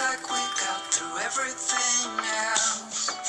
like we got through everything else.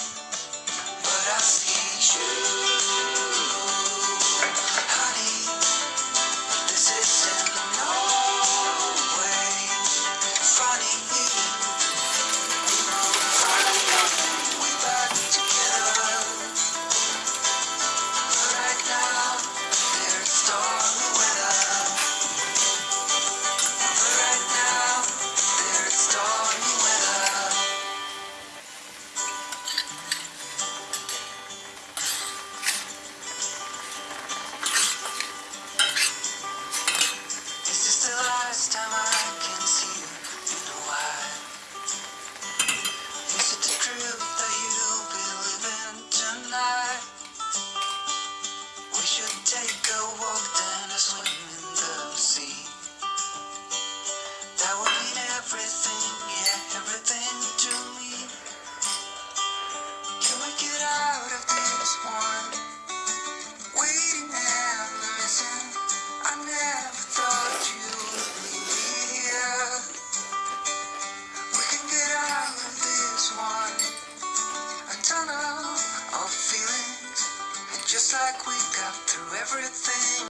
like we got through everything.